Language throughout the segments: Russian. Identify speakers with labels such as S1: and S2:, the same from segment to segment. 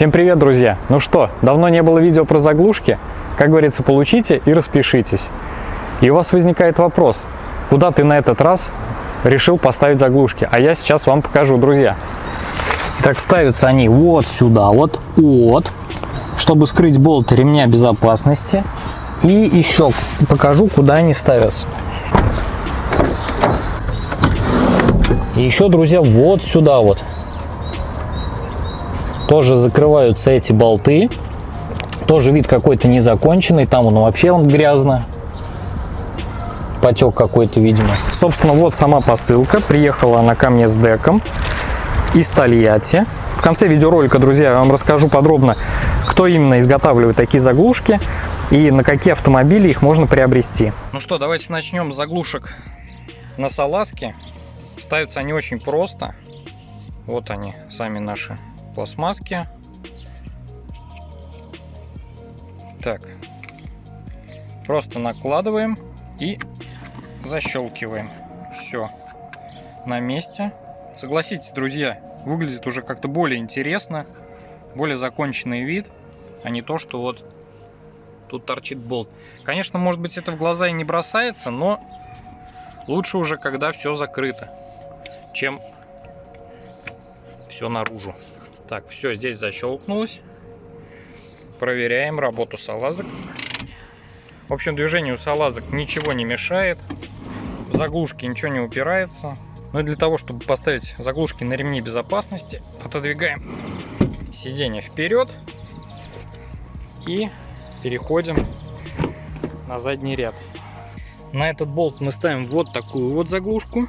S1: Всем привет, друзья! Ну что, давно не было видео про заглушки? Как говорится, получите и распишитесь. И у вас возникает вопрос, куда ты на этот раз решил поставить заглушки? А я сейчас вам покажу, друзья.
S2: Так ставятся они вот сюда, вот, вот, чтобы скрыть болт ремня безопасности. И еще покажу, куда они ставятся. И еще, друзья, вот сюда вот тоже закрываются эти болты. Тоже вид какой-то незаконченный. Там он вообще он грязно. Потек какой-то, видимо.
S1: Собственно, вот сама посылка. Приехала она ко мне с деком из Тольятти. В конце видеоролика, друзья, я вам расскажу подробно, кто именно изготавливает такие заглушки и на какие автомобили их можно приобрести.
S2: Ну что, давайте начнем с заглушек на салазке. Ставятся они очень просто. Вот они, сами наши пластмасски. Так, просто накладываем и защелкиваем. Все на месте. Согласитесь, друзья, выглядит уже как-то более интересно, более законченный вид, а не то, что вот тут торчит болт. Конечно, может быть, это в глаза и не бросается, но лучше уже, когда все закрыто, чем все наружу. Так, все, здесь защелкнулось. Проверяем работу салазок. В общем, движению салазок ничего не мешает. Заглушки ничего не упирается. Но для того, чтобы поставить заглушки на ремни безопасности, отодвигаем сиденье вперед и переходим на задний ряд. На этот болт мы ставим вот такую вот заглушку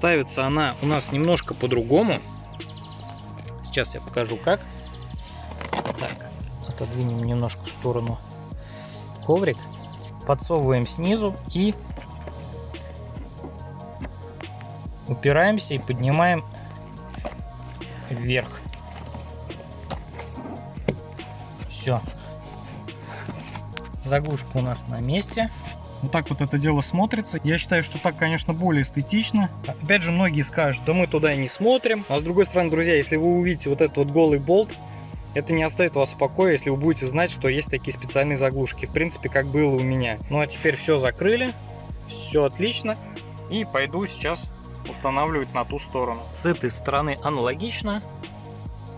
S2: ставится она у нас немножко по-другому. Сейчас я покажу как. Так, отодвинем немножко в сторону коврик. Подсовываем снизу и упираемся и поднимаем вверх. Все. Заглушка у нас на месте. Вот так вот это дело смотрится. Я считаю, что так, конечно, более эстетично. Опять же, многие скажут, да мы туда и не смотрим. А с другой стороны, друзья, если вы увидите вот этот вот голый болт, это не оставит вас в покое, если вы будете знать, что есть такие специальные заглушки. В принципе, как было у меня. Ну а теперь все закрыли, все отлично. И пойду сейчас устанавливать на ту сторону. С этой стороны аналогично.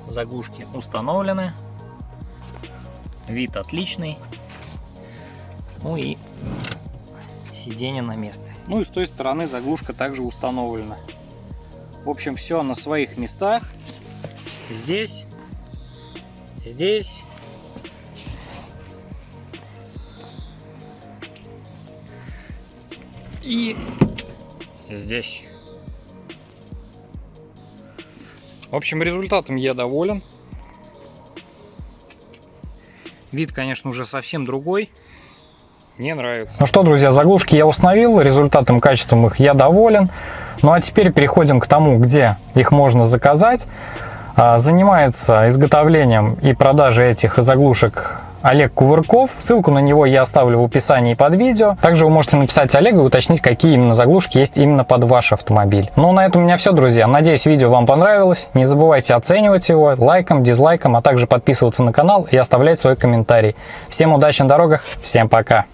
S2: Заглушки установлены. Вид отличный. Ну и сиденье на место. Ну и с той стороны заглушка также установлена. В общем, все на своих местах. Здесь, здесь. И здесь. В общем, результатом я доволен. Вид, конечно, уже совсем другой. Мне нравится.
S1: Ну что, друзья, заглушки я установил, результатом, качеством их я доволен. Ну а теперь переходим к тому, где их можно заказать. А, занимается изготовлением и продажей этих заглушек Олег Кувырков. Ссылку на него я оставлю в описании под видео. Также вы можете написать Олегу и уточнить, какие именно заглушки есть именно под ваш автомобиль. Ну, на этом у меня все, друзья. Надеюсь, видео вам понравилось. Не забывайте оценивать его лайком, дизлайком, а также подписываться на канал и оставлять свой комментарий. Всем удачи на дорогах, всем пока!